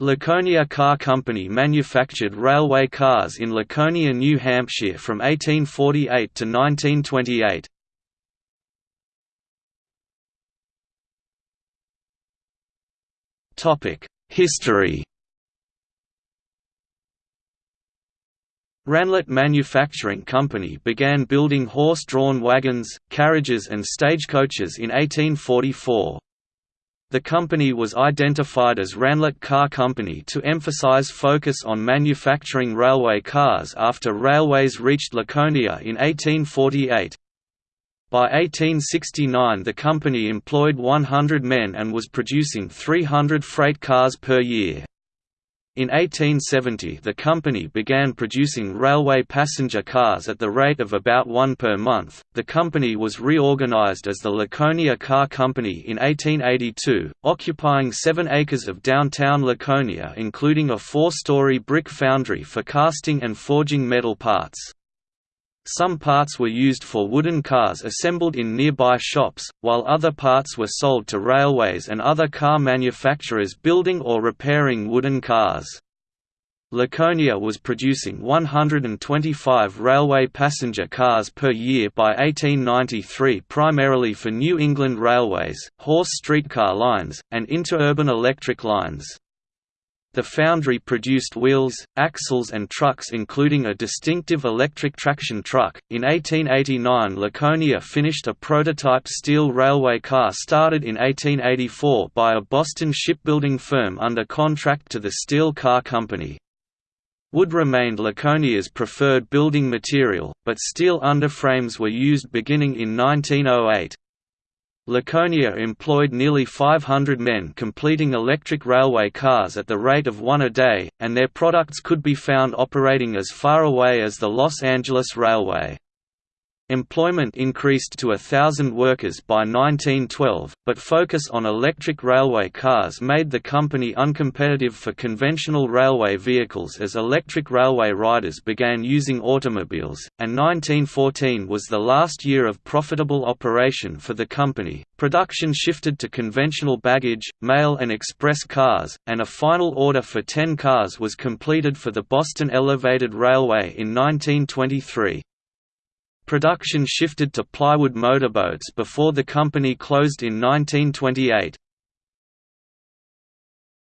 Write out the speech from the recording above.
Laconia Car Company manufactured railway cars in Laconia, New Hampshire from 1848 to 1928. History Ranlet Manufacturing Company began building horse-drawn wagons, carriages and stagecoaches in 1844. The company was identified as Ranlet Car Company to emphasize focus on manufacturing railway cars after railways reached Laconia in 1848. By 1869 the company employed 100 men and was producing 300 freight cars per year. In 1870 the company began producing railway passenger cars at the rate of about one per month. The company was reorganized as the Laconia Car Company in 1882, occupying 7 acres of downtown Laconia including a four-story brick foundry for casting and forging metal parts. Some parts were used for wooden cars assembled in nearby shops, while other parts were sold to railways and other car manufacturers building or repairing wooden cars. Laconia was producing 125 railway passenger cars per year by 1893 primarily for New England Railways, horse streetcar lines, and interurban electric lines. The foundry produced wheels, axles and trucks including a distinctive electric traction truck. In 1889 Laconia finished a prototype steel railway car started in 1884 by a Boston shipbuilding firm under contract to the Steel Car Company. Wood remained Laconia's preferred building material, but steel underframes were used beginning in 1908. Laconia employed nearly 500 men completing electric railway cars at the rate of one a day, and their products could be found operating as far away as the Los Angeles Railway. Employment increased to a thousand workers by 1912, but focus on electric railway cars made the company uncompetitive for conventional railway vehicles as electric railway riders began using automobiles, and 1914 was the last year of profitable operation for the company. Production shifted to conventional baggage, mail and express cars, and a final order for 10 cars was completed for the Boston Elevated Railway in 1923. Production shifted to plywood motorboats before the company closed in 1928.